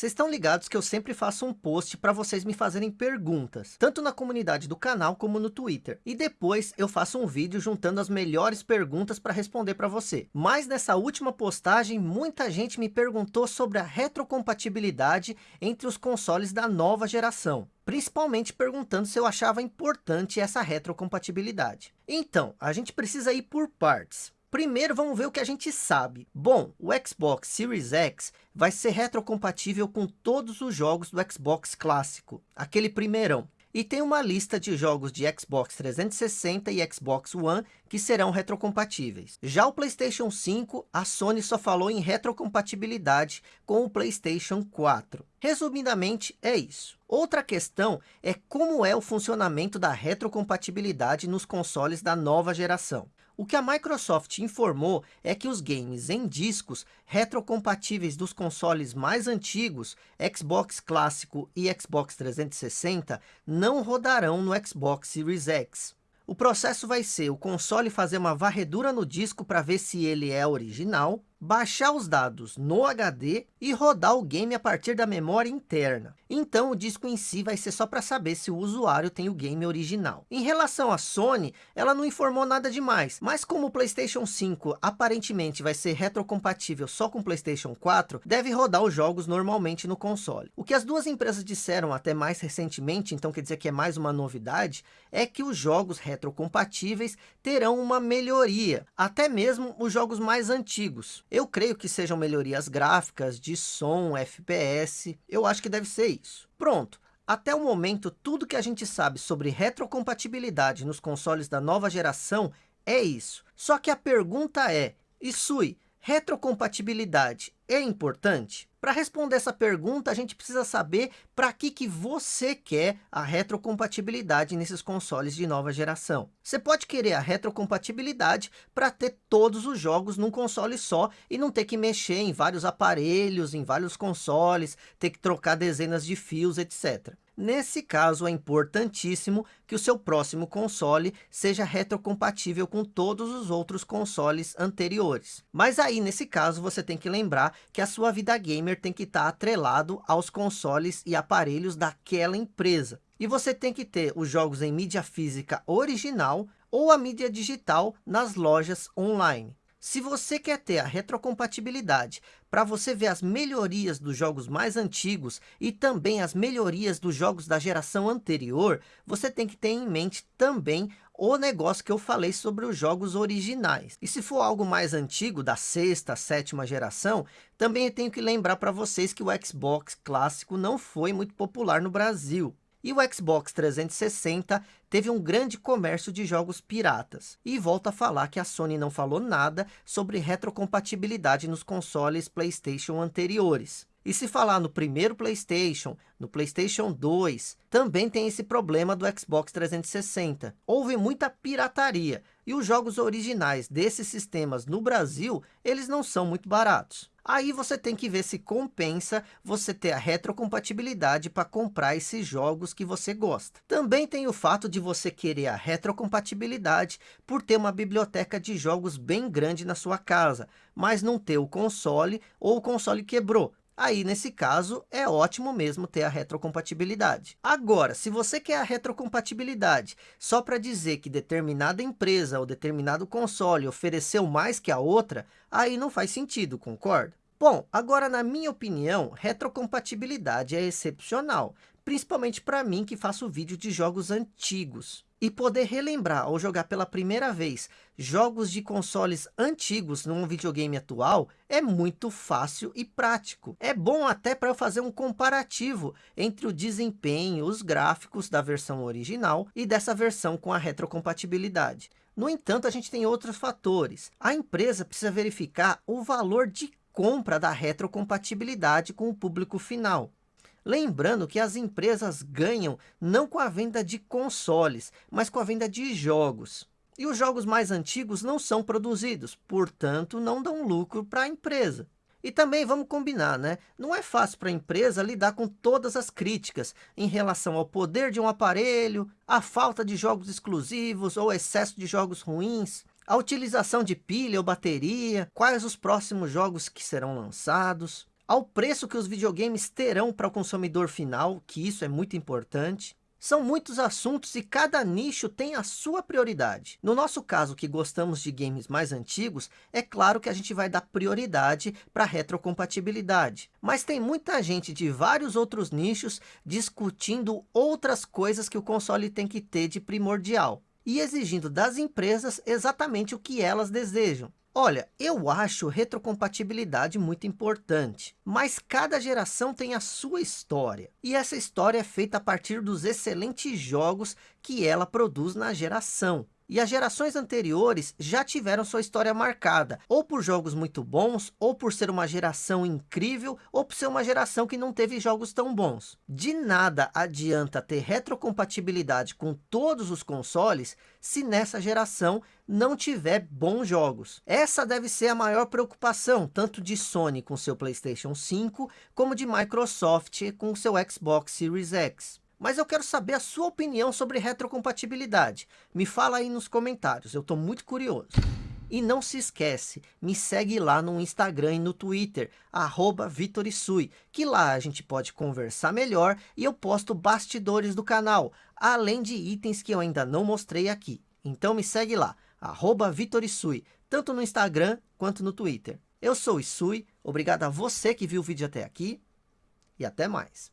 Vocês estão ligados que eu sempre faço um post para vocês me fazerem perguntas, tanto na comunidade do canal como no Twitter. E depois eu faço um vídeo juntando as melhores perguntas para responder para você. Mas nessa última postagem, muita gente me perguntou sobre a retrocompatibilidade entre os consoles da nova geração principalmente perguntando se eu achava importante essa retrocompatibilidade. Então, a gente precisa ir por partes. Primeiro vamos ver o que a gente sabe. Bom, o Xbox Series X vai ser retrocompatível com todos os jogos do Xbox clássico, aquele primeirão. E tem uma lista de jogos de Xbox 360 e Xbox One que serão retrocompatíveis. Já o PlayStation 5, a Sony só falou em retrocompatibilidade com o PlayStation 4. Resumidamente, é isso. Outra questão é como é o funcionamento da retrocompatibilidade nos consoles da nova geração. O que a Microsoft informou é que os games em discos retrocompatíveis dos consoles mais antigos, Xbox clássico e Xbox 360, não rodarão no Xbox Series X. O processo vai ser o console fazer uma varredura no disco para ver se ele é original, baixar os dados no HD e rodar o game a partir da memória interna. Então o disco em si vai ser só para saber se o usuário tem o game original. Em relação à Sony, ela não informou nada demais, mas como o Playstation 5 aparentemente vai ser retrocompatível só com o Playstation 4, deve rodar os jogos normalmente no console. O que as duas empresas disseram até mais recentemente, então quer dizer que é mais uma novidade, é que os jogos retrocompatíveis terão uma melhoria, até mesmo os jogos mais antigos. Eu creio que sejam melhorias gráficas, de som, FPS, eu acho que deve ser isso. Pronto, até o momento tudo que a gente sabe sobre retrocompatibilidade nos consoles da nova geração é isso. Só que a pergunta é, Isui, retrocompatibilidade é importante? Para responder essa pergunta, a gente precisa saber para que, que você quer a retrocompatibilidade nesses consoles de nova geração. Você pode querer a retrocompatibilidade para ter todos os jogos num console só e não ter que mexer em vários aparelhos, em vários consoles, ter que trocar dezenas de fios, etc. Nesse caso, é importantíssimo que o seu próximo console seja retrocompatível com todos os outros consoles anteriores. Mas aí, nesse caso, você tem que lembrar que a sua vida gamer tem que estar atrelado aos consoles e aparelhos daquela empresa. E você tem que ter os jogos em mídia física original ou a mídia digital nas lojas online. Se você quer ter a retrocompatibilidade para você ver as melhorias dos jogos mais antigos e também as melhorias dos jogos da geração anterior, você tem que ter em mente também o negócio que eu falei sobre os jogos originais. E se for algo mais antigo, da sexta, sétima geração, também tenho que lembrar para vocês que o Xbox clássico não foi muito popular no Brasil. E o Xbox 360 teve um grande comércio de jogos piratas. E volta a falar que a Sony não falou nada sobre retrocompatibilidade nos consoles PlayStation anteriores. E se falar no primeiro PlayStation, no PlayStation 2, também tem esse problema do Xbox 360. Houve muita pirataria e os jogos originais desses sistemas no Brasil, eles não são muito baratos. Aí você tem que ver se compensa você ter a retrocompatibilidade para comprar esses jogos que você gosta. Também tem o fato de você querer a retrocompatibilidade por ter uma biblioteca de jogos bem grande na sua casa, mas não ter o console ou o console quebrou. Aí, nesse caso, é ótimo mesmo ter a retrocompatibilidade. Agora, se você quer a retrocompatibilidade só para dizer que determinada empresa ou determinado console ofereceu mais que a outra, aí não faz sentido, concorda? Bom, agora na minha opinião, retrocompatibilidade é excepcional, principalmente para mim que faço vídeo de jogos antigos. E poder relembrar ou jogar pela primeira vez jogos de consoles antigos num videogame atual é muito fácil e prático. É bom até para eu fazer um comparativo entre o desempenho, os gráficos da versão original e dessa versão com a retrocompatibilidade. No entanto, a gente tem outros fatores. A empresa precisa verificar o valor de compra da retrocompatibilidade com o público final. Lembrando que as empresas ganham não com a venda de consoles, mas com a venda de jogos. E os jogos mais antigos não são produzidos, portanto não dão lucro para a empresa. E também vamos combinar, né? Não é fácil para a empresa lidar com todas as críticas em relação ao poder de um aparelho, a falta de jogos exclusivos ou excesso de jogos ruins, a utilização de pilha ou bateria, quais os próximos jogos que serão lançados ao preço que os videogames terão para o consumidor final, que isso é muito importante. São muitos assuntos e cada nicho tem a sua prioridade. No nosso caso, que gostamos de games mais antigos, é claro que a gente vai dar prioridade para retrocompatibilidade. Mas tem muita gente de vários outros nichos discutindo outras coisas que o console tem que ter de primordial. E exigindo das empresas exatamente o que elas desejam. Olha, eu acho retrocompatibilidade muito importante, mas cada geração tem a sua história. E essa história é feita a partir dos excelentes jogos que ela produz na geração. E as gerações anteriores já tiveram sua história marcada, ou por jogos muito bons, ou por ser uma geração incrível, ou por ser uma geração que não teve jogos tão bons. De nada adianta ter retrocompatibilidade com todos os consoles, se nessa geração não tiver bons jogos. Essa deve ser a maior preocupação, tanto de Sony com seu Playstation 5, como de Microsoft com seu Xbox Series X. Mas eu quero saber a sua opinião sobre retrocompatibilidade. Me fala aí nos comentários, eu estou muito curioso. E não se esquece, me segue lá no Instagram e no Twitter, Vitorisui, que lá a gente pode conversar melhor e eu posto bastidores do canal, além de itens que eu ainda não mostrei aqui. Então me segue lá, Vitorisui, tanto no Instagram quanto no Twitter. Eu sou o Isui, obrigado a você que viu o vídeo até aqui e até mais.